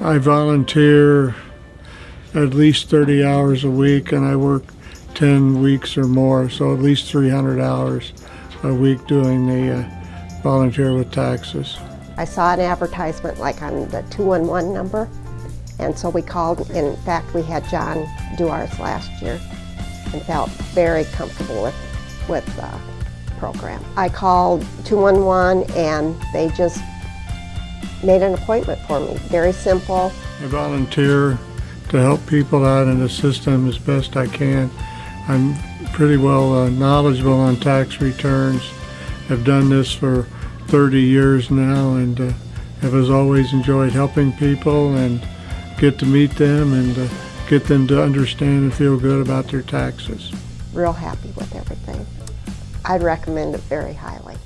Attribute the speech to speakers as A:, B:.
A: I volunteer at least 30 hours a week and I work 10 weeks or more, so at least 300 hours a week doing the uh, volunteer with taxes.
B: I saw an advertisement like on the 211 number, and so we called. In fact, we had John do ours last year and felt very comfortable with, with the program. I called 211 and they just made an appointment for me. Very simple.
A: I volunteer to help people out and assist them as best I can. I'm pretty well uh, knowledgeable on tax returns. I've done this for 30 years now and uh, have as always enjoyed helping people and get to meet them and uh, get them to understand and feel good about their taxes.
B: Real happy with everything. I'd recommend it very highly.